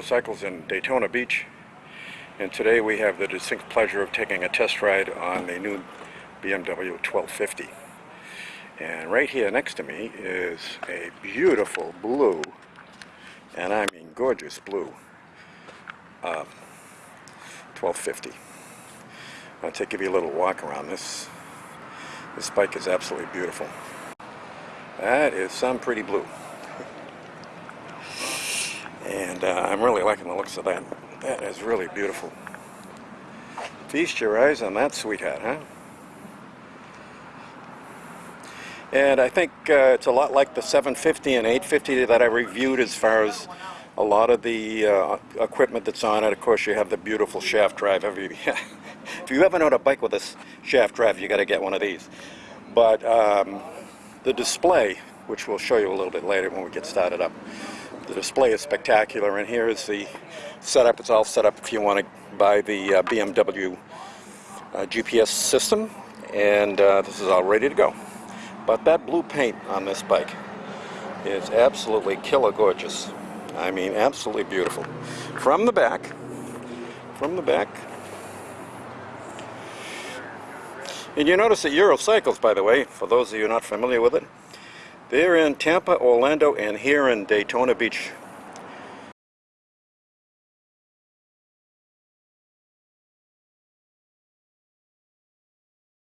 Eurocycles in Daytona Beach. And today we have the distinct pleasure of taking a test ride on the new BMW 1250 and right here next to me is a beautiful blue and I mean gorgeous blue uh, 1250 I'll take give you a little walk around this. This bike is absolutely beautiful. That is some pretty blue and uh, I'm really liking the looks of that. That is really beautiful. Feast your eyes on that sweetheart, huh? And I think uh, it's a lot like the 750 and 850 that I reviewed as far as a lot of the uh, equipment that's on it. Of course, you have the beautiful shaft drive. if you ever owned a bike with a shaft drive, you got to get one of these. But um, the display, which we'll show you a little bit later when we get started up, the display is spectacular and here is the setup. It's all set up if you want to buy the uh, BMW uh, GPS system and uh, this is all ready to go. But that blue paint on this bike is absolutely killer gorgeous. I mean absolutely beautiful. From the back, from the back, and you notice that Eurocycles, by the way, for those of you not familiar with it, they're in Tampa, Orlando, and here in Daytona Beach.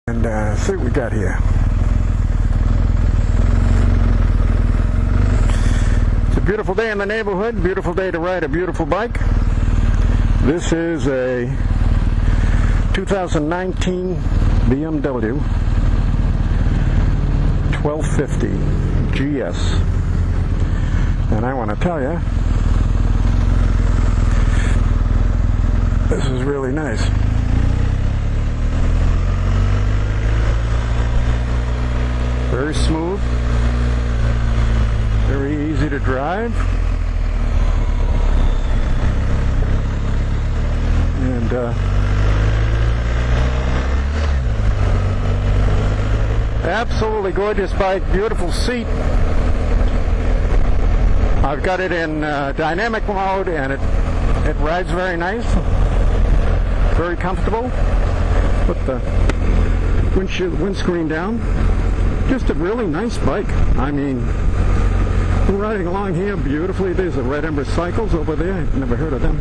And uh, see what we got here. It's a beautiful day in the neighborhood, beautiful day to ride a beautiful bike. This is a 2019 BMW 1250 GS. And I want to tell you, this is really nice. Very smooth, very easy to drive. And uh, Absolutely gorgeous bike, beautiful seat. I've got it in uh, dynamic mode and it, it rides very nice, very comfortable. Put the windshield, windscreen down. Just a really nice bike. I mean, we're riding along here beautifully. There's the Red Ember Cycles over there. I've never heard of them.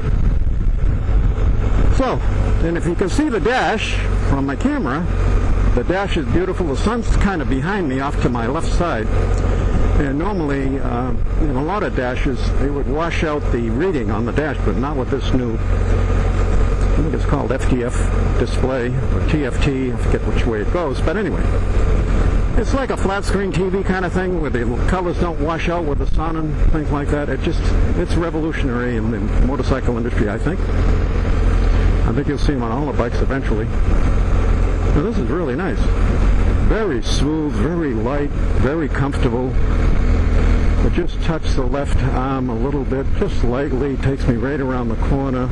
So, and if you can see the dash from my camera, the dash is beautiful. The sun's kind of behind me off to my left side. And normally, uh, in a lot of dashes, they would wash out the reading on the dash, but not with this new, I think it's called FTF display, or TFT, I forget which way it goes. But anyway, it's like a flat screen TV kind of thing where the colors don't wash out with the sun and things like that. It just, it's revolutionary in the motorcycle industry, I think. I think you'll see them on all the bikes eventually. Now this is really nice. Very smooth, very light, very comfortable. I just touch the left arm a little bit, just lightly, takes me right around the corner.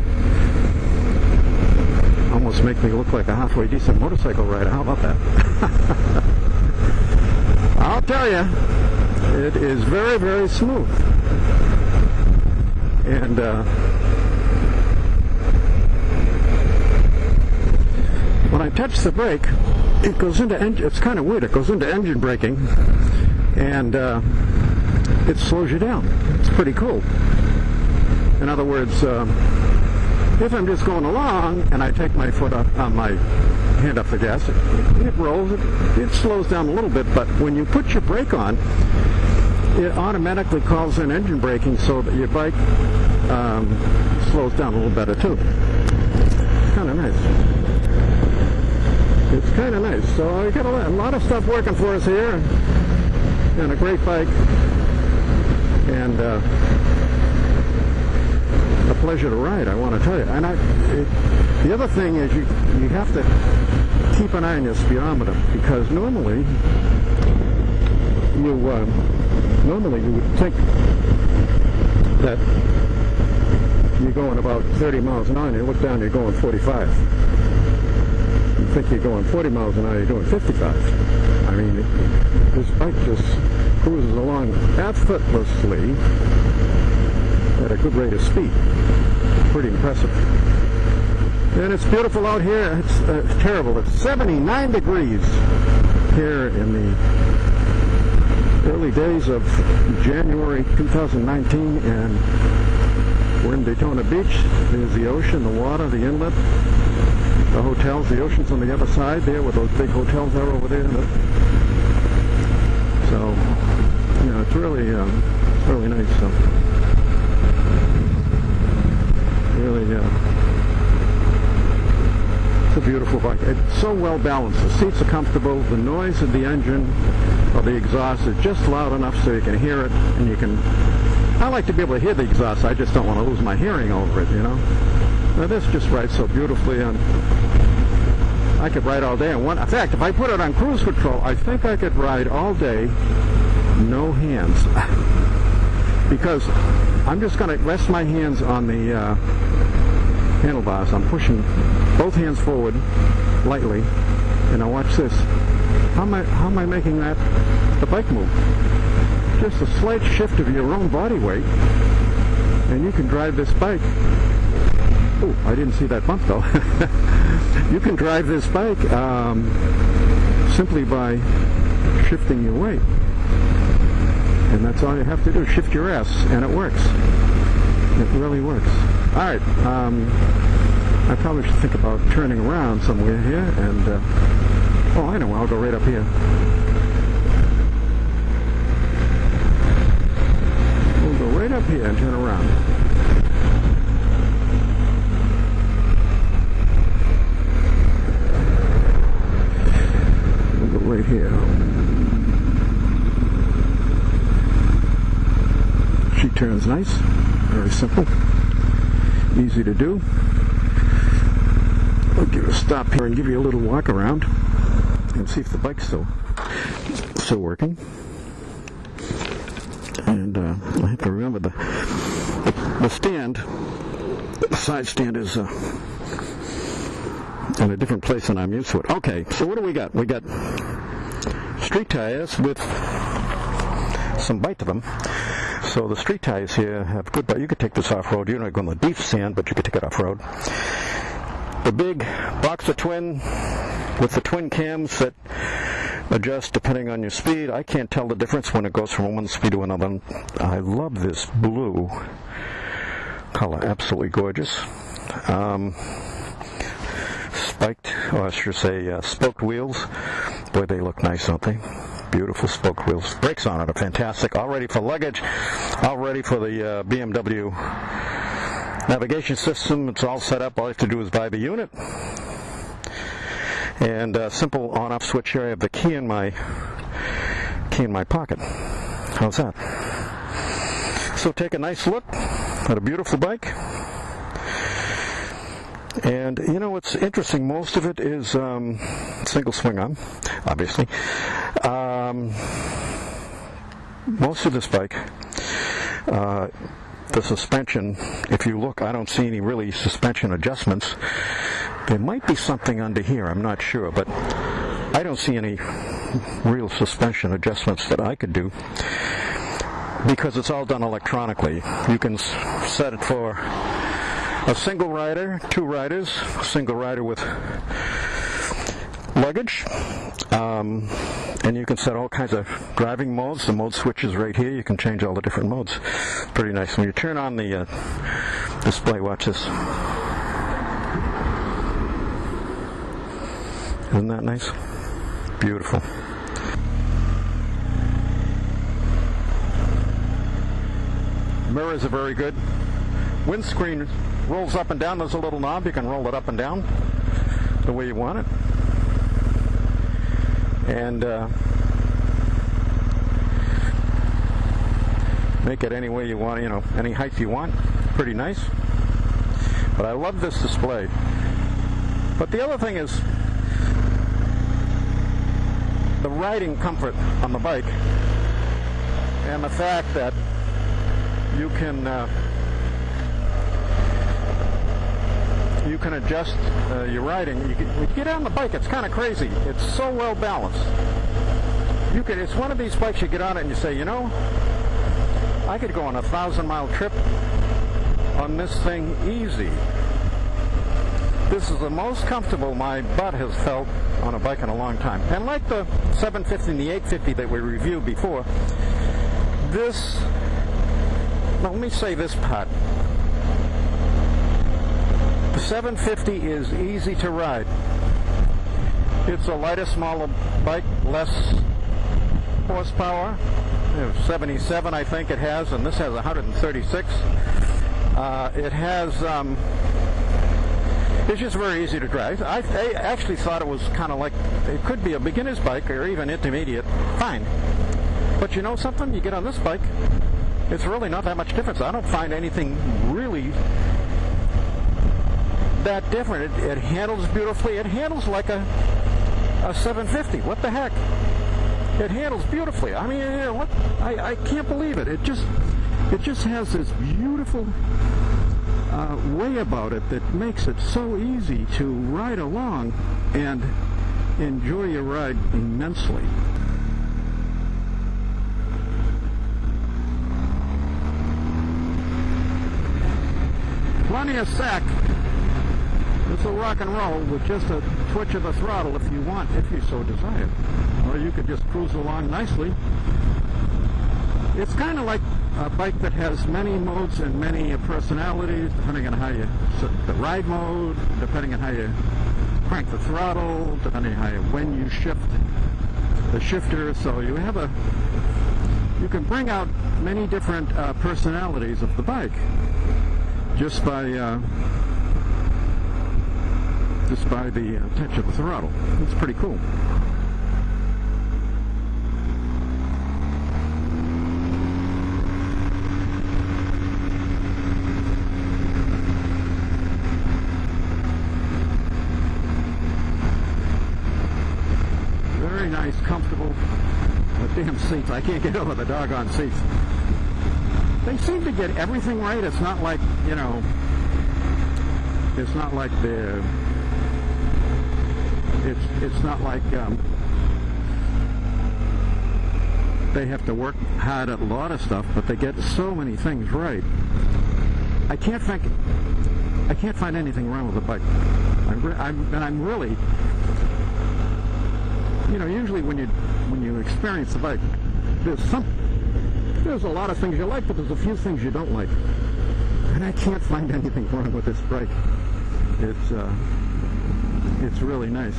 Almost make me look like a halfway decent motorcycle rider. How about that? I'll tell you, it is very, very smooth. And uh, when I touch the brake, it goes into engine, it's kind of weird, it goes into engine braking and uh, it slows you down. It's pretty cool. In other words, uh, if I'm just going along and I take my foot up on my hand off the gas, it, it rolls, it, it slows down a little bit, but when you put your brake on, it automatically calls in engine braking so that your bike um, slows down a little better too. Kind of nice it's kind of nice. So I got a lot of stuff working for us here, and a great bike, and uh, a pleasure to ride. I want to tell you. And I, it, the other thing is you you have to keep an eye on your speedometer because normally you uh, normally you would think that you're going about 30 miles an hour and you look down you're going 45 think you're going 40 miles an hour, you're doing 55. I mean, this bike just cruises along effortlessly. at a good rate of speed. Pretty impressive. And it's beautiful out here. It's uh, terrible. It's 79 degrees here in the early days of January 2019 and we're in Daytona Beach. There's the ocean, the water, the inlet, the hotels. The ocean's on the other side there where those big hotels are over there. So, you know, it's really, um, it's really nice. So, really, uh, it's a beautiful bike. It's so well balanced. The seats are comfortable. The noise of the engine or the exhaust is just loud enough so you can hear it and you can I like to be able to hear the exhaust. I just don't want to lose my hearing over it, you know. Now this just rides so beautifully and I could ride all day. And one, in fact, if I put it on cruise control, I think I could ride all day, no hands. because I'm just going to rest my hands on the uh, handlebars. I'm pushing both hands forward lightly. And now watch this. How am I, how am I making that the bike move? Just a slight shift of your own body weight and you can drive this bike. Oh, I didn't see that bump though. you can drive this bike um, simply by shifting your weight. And that's all you have to do, shift your ass, and it works. It really works. All right, um, I probably should think about turning around somewhere here, and, uh, oh, I know, I'll go right up here. We'll go right up here and turn around. Right here. She turns nice, very simple, easy to do. I'll give a stop here and give you a little walk around and see if the bike's still still working. And uh, I have to remember the the stand, the side stand is uh, in a different place than I'm used to it. Okay, so what do we got? We got street tires with some bite to them. So the street tires here have good bite. You could take this off road. You're not going to deep sand, but you could take it off road. The big Boxer Twin with the twin cams that adjust depending on your speed. I can't tell the difference when it goes from one speed to another. I love this blue color, absolutely gorgeous. Um, spiked, or I should say, uh, spoked wheels. Boy, they look nice, don't they? Beautiful spoke wheels. Brakes on it are fantastic. All ready for luggage. All ready for the uh, BMW navigation system. It's all set up. All you have to do is buy the unit and a simple on-off switch here. I have the key in my key in my pocket. How's that? So take a nice look at a beautiful bike. And you know what's interesting? Most of it is um, single swing arm, obviously. Um, most of this bike, uh, the suspension, if you look, I don't see any really suspension adjustments. There might be something under here, I'm not sure, but I don't see any real suspension adjustments that I could do because it's all done electronically. You can set it for a single rider, two riders, a single rider with luggage. Um, and you can set all kinds of driving modes. The mode switch is right here. You can change all the different modes. Pretty nice. When you turn on the uh, display, watch this. Isn't that nice? Beautiful. Mirrors are very good. Windscreen rolls up and down. There's a little knob. You can roll it up and down the way you want it. And uh, make it any way you want, you know, any height you want. Pretty nice. But I love this display. But the other thing is, the riding comfort on the bike and the fact that you can uh, you can adjust uh, your riding. You, can, get on the bike, it's kind of crazy. It's so well balanced. You could. It's one of these bikes you get on it and you say, you know, I could go on a thousand mile trip on this thing easy. This is the most comfortable my butt has felt on a bike in a long time. And like the 750 and the 850 that we reviewed before, this, well, let me say this part. The 750 is easy to ride. It's a lighter, smaller bike, less horsepower. 77, I think it has, and this has 136. Uh, it has. Um, it's just very easy to drive. I, I actually thought it was kind of like it could be a beginner's bike or even intermediate. Fine. But you know something? You get on this bike, it's really not that much difference. I don't find anything really that different. It, it handles beautifully. It handles like a a 750. What the heck? It handles beautifully. I mean, you know, what? I, I can't believe it. It just it just has this beautiful uh, way about it that makes it so easy to ride along and enjoy your ride immensely. Plenty of sack. It's a rock and roll with just a twitch of the throttle if you want, if you so desire. Or you could just cruise along nicely. It's kind of like a bike that has many modes and many personalities, depending on how you the ride mode, depending on how you crank the throttle, depending on how you, when you shift the shifter. So you have a, you can bring out many different uh, personalities of the bike just by uh, just by the uh, touch of the throttle. It's pretty cool. Very nice, comfortable. The damn seats. I can't get over the doggone seats. They seem to get everything right. It's not like, you know, it's not like the it's it's not like um, they have to work hard at a lot of stuff, but they get so many things right. I can't think I can't find anything wrong with the bike. I'm, I'm, and I'm really, you know, usually when you when you experience the bike, there's some there's a lot of things you like, but there's a few things you don't like. And I can't find anything wrong with this bike. It's uh, it's really nice.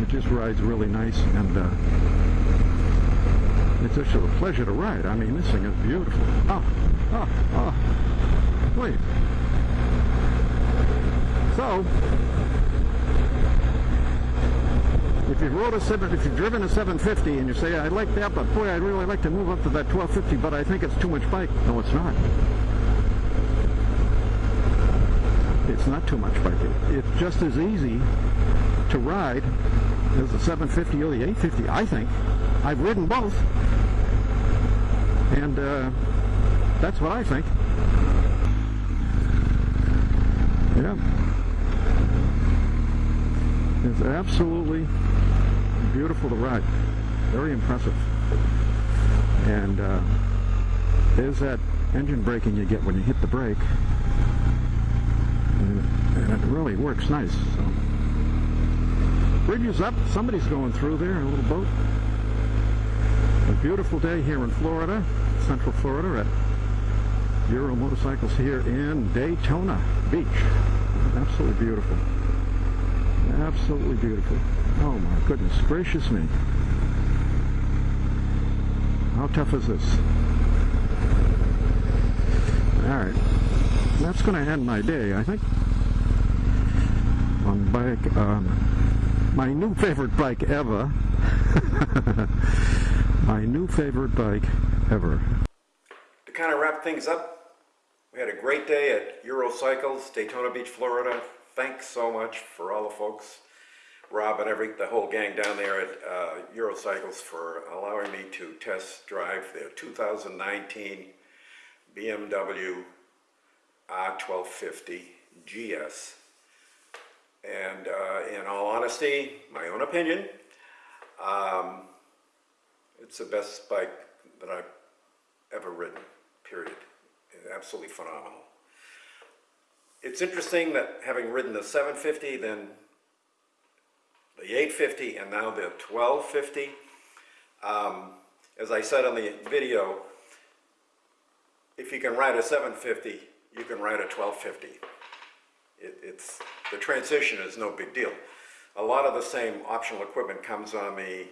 It just rides really nice, and uh, it's just a pleasure to ride. I mean, this thing is beautiful. Oh, oh, oh. Wait. So, if you rode a seven, if you've driven a 750 and you say I like that, but boy, I'd really like to move up to that 1250, but I think it's too much bike. No, it's not. It's not too much bike. It's just as easy to ride as the 750 or the 850. I think. I've ridden both, and uh, that's what I think. Yeah. It's absolutely beautiful to ride. Very impressive. And uh, there's that engine braking you get when you hit the brake. It really works nice. So. Bridge is up. Somebody's going through there, a little boat. A beautiful day here in Florida, Central Florida at Euro Motorcycles here in Daytona Beach. Absolutely beautiful. Absolutely beautiful. Oh my goodness gracious me. How tough is this? Alright. That's going to end my day, I think. On bike, um, my new favorite bike ever. my new favorite bike ever. To kind of wrap things up, we had a great day at Eurocycles, Daytona Beach, Florida. Thanks so much for all the folks, Rob and every the whole gang down there at uh, Eurocycles for allowing me to test drive their 2019 BMW R1250 GS. And uh, in all honesty, my own opinion, um, it's the best bike that I've ever ridden, period. absolutely phenomenal. It's interesting that having ridden the 750, then the 850, and now the 1250, um, as I said on the video, if you can ride a 750, you can ride a 1250. It, it's, the transition is no big deal. A lot of the same optional equipment comes on the,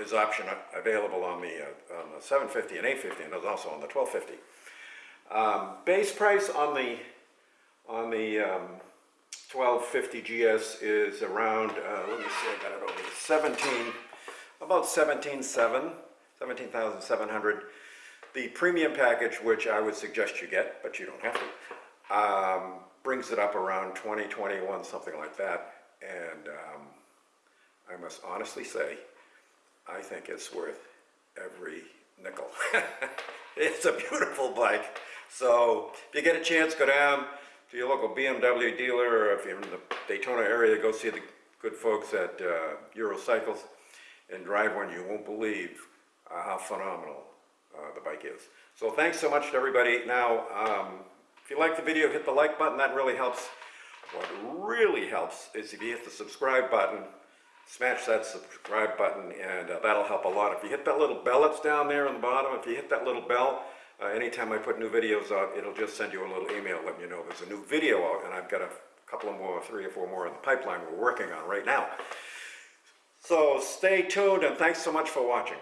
is option available on the, uh, on the 750 and 850, and is also on the 1250. Um, base price on the, on the um, 1250 GS is around, uh, let me see, I got it over here, 17, about 17,700, 17,700. The premium package, which I would suggest you get, but you don't have to, um, brings it up around 20, 21, something like that. And um, I must honestly say, I think it's worth every nickel. it's a beautiful bike. So if you get a chance, go down to your local BMW dealer, or if you're in the Daytona area, go see the good folks at uh, Eurocycles and drive one. You won't believe uh, how phenomenal uh, the bike is. So thanks so much to everybody. Now, um, if you like the video, hit the like button. That really helps. What really helps is if you hit the subscribe button, smash that subscribe button, and uh, that'll help a lot. If you hit that little bell that's down there on the bottom, if you hit that little bell, uh, anytime I put new videos out, it'll just send you a little email letting you know there's a new video out, and I've got a couple of more, three or four more in the pipeline we're working on right now. So stay tuned, and thanks so much for watching.